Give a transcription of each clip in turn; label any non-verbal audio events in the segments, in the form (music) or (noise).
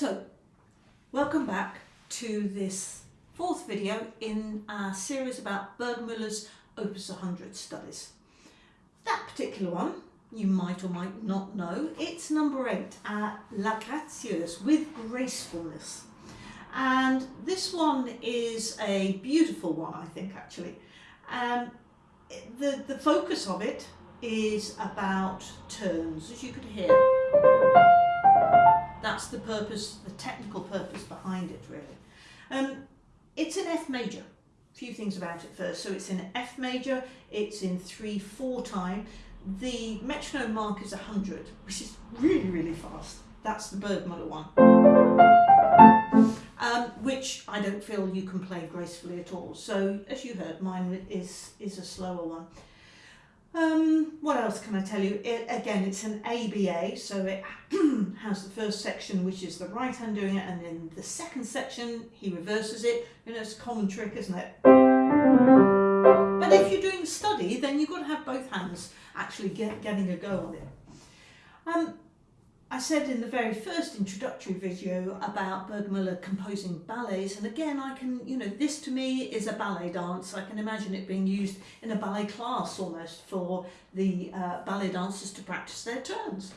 So, welcome back to this fourth video in our series about Burgmüller's Opus 100 studies. That particular one, you might or might not know, it's number eight, uh, La Gracieuse, with gracefulness. And this one is a beautiful one, I think, actually. Um, the, the focus of it is about turns, as you could hear. That's the purpose, the technical purpose behind it, really. Um, it's in F major. A few things about it first. So it's in F major, it's in 3-4 time. The metronome mark is 100, which is really, really fast. That's the Burgmüller one. Um, which I don't feel you can play gracefully at all. So as you heard, mine is, is a slower one. Um, what else can I tell you? It, again, it's an ABA, so it (clears throat) has the first section, which is the right hand doing it, and then the second section, he reverses it. You know, it's a common trick, isn't it? But if you're doing study, then you've got to have both hands actually get, getting a go on it. Um, I said in the very first introductory video about Burgmüller composing ballets and again I can, you know, this to me is a ballet dance. I can imagine it being used in a ballet class almost for the uh, ballet dancers to practice their turns.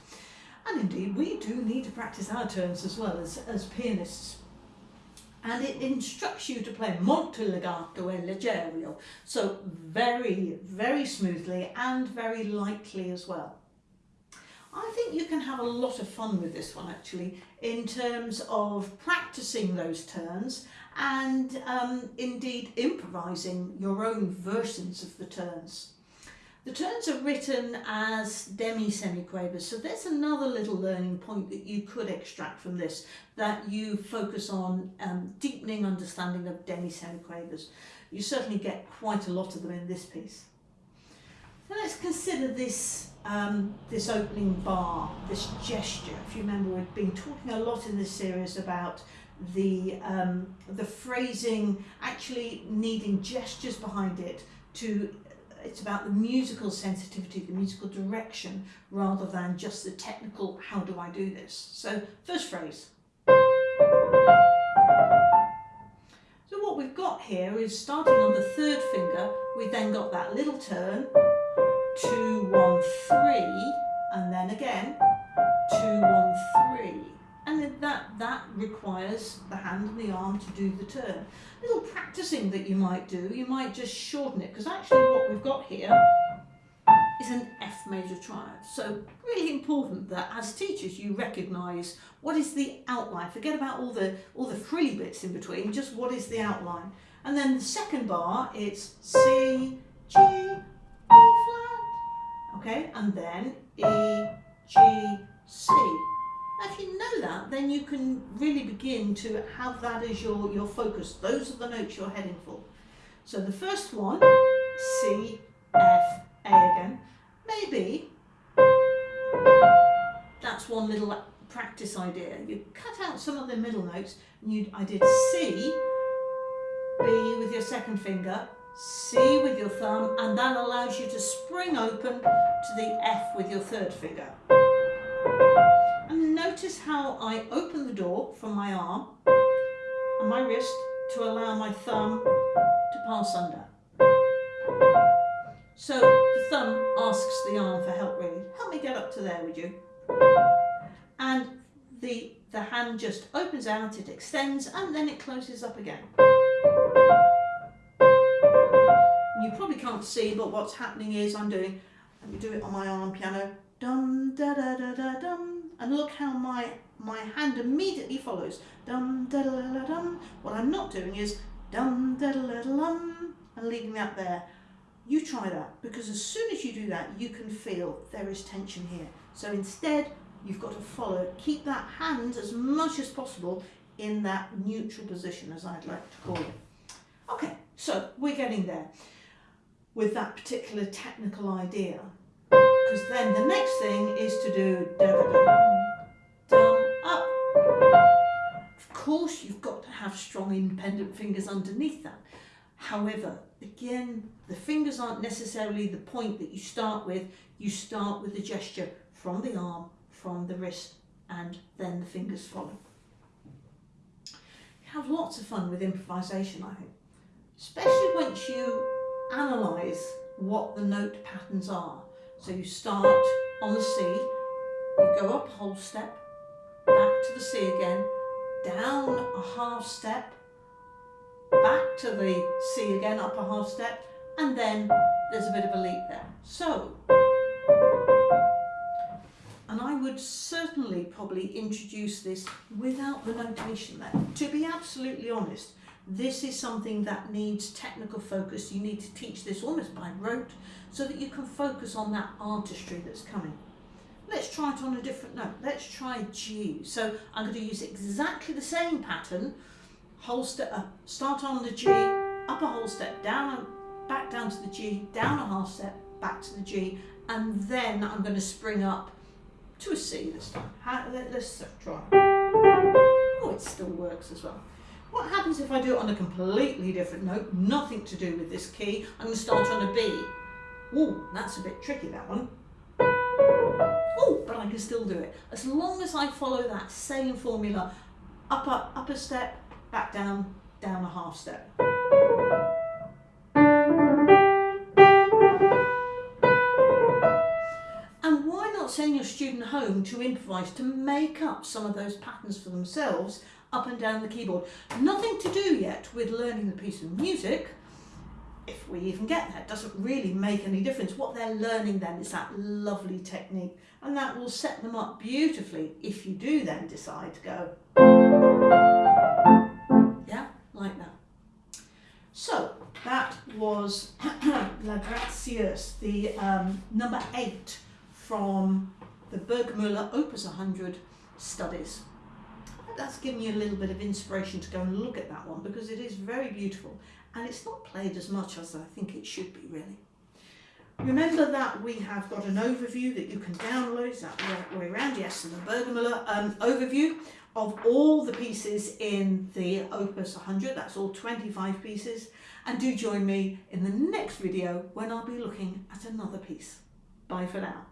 And indeed we do need to practice our turns as well as, as pianists. And it instructs you to play molto legato e leggero, so very, very smoothly and very lightly as well. I think you can have a lot of fun with this one actually in terms of practicing those turns and um, indeed improvising your own versions of the turns. The turns are written as demi-semiquavers, so there's another little learning point that you could extract from this, that you focus on um, deepening understanding of demi-semiquavers. You certainly get quite a lot of them in this piece. So let's consider this um, this opening bar, this gesture. If you remember, we've been talking a lot in this series about the um, the phrasing actually needing gestures behind it to it's about the musical sensitivity, the musical direction, rather than just the technical, how do I do this? So first phrase. So what we've got here is starting on the third finger, we then got that little turn, two, one, three, and then again, two, one, three. And that, that requires the hand and the arm to do the turn. Little practicing that you might do, you might just shorten it, because actually what we've got here is an F major triad. So really important that as teachers you recognise what is the outline. Forget about all the all the frilly bits in between, just what is the outline. And then the second bar, it's C, G, okay, and then E, G, C. Now, if you know that, then you can really begin to have that as your, your focus. Those are the notes you're heading for. So the first one, C, F, A again, maybe that's one little practice idea. You cut out some of the middle notes, and you, I did C, B with your second finger, C with your thumb and that allows you to spring open to the F with your third finger. And notice how I open the door from my arm and my wrist to allow my thumb to pass under. So the thumb asks the arm for help really. Help me get up to there would you? And the, the hand just opens out, it extends and then it closes up again you probably can't see, but what's happening is I'm doing, let me do it on my arm piano, dum da da da da dum, and look how my my hand immediately follows, dum da da da dum. What I'm not doing is dum da da da dum, and leaving that there. You try that, because as soon as you do that, you can feel there is tension here. So instead, you've got to follow, keep that hand as much as possible in that neutral position, as I'd like to call it. Okay, so we're getting there with that particular technical idea. Because then the next thing is to do dum, up. Of course, you've got to have strong independent fingers underneath that. However, again, the fingers aren't necessarily the point that you start with. You start with the gesture from the arm, from the wrist, and then the fingers follow. have lots of fun with improvisation, I think. Especially once you analyse what the note patterns are. So you start on the C, you go up a whole step, back to the C again, down a half step, back to the C again, up a half step, and then there's a bit of a leap there. So, and I would certainly probably introduce this without the notation there. To be absolutely honest, this is something that needs technical focus. You need to teach this almost by rote so that you can focus on that artistry that's coming. Let's try it on a different note. Let's try G. So I'm going to use exactly the same pattern. Whole step up, start on the G, up a whole step, down, and back down to the G, down a half step, back to the G, and then I'm going to spring up to a C this time. let's try. Oh, it still works as well. What happens if I do it on a completely different note, nothing to do with this key? I'm going to start on a B. Oh, that's a bit tricky, that one. Oh, but I can still do it. As long as I follow that same formula, up, up, up a step, back down, down a half step. And why not send your student home to improvise, to make up some of those patterns for themselves up and down the keyboard. Nothing to do yet with learning the piece of music, if we even get it doesn't really make any difference. What they're learning then is that lovely technique and that will set them up beautifully if you do then decide to go, yeah, like that. So that was (clears throat) La Gracieuse, the um, number eight from the Burgmüller Opus 100 studies that's given you a little bit of inspiration to go and look at that one because it is very beautiful and it's not played as much as I think it should be really. Remember that we have got an overview that you can download, is that the way around? Yes, and the Burgmüller um, overview of all the pieces in the Opus 100, that's all 25 pieces. And do join me in the next video when I'll be looking at another piece. Bye for now.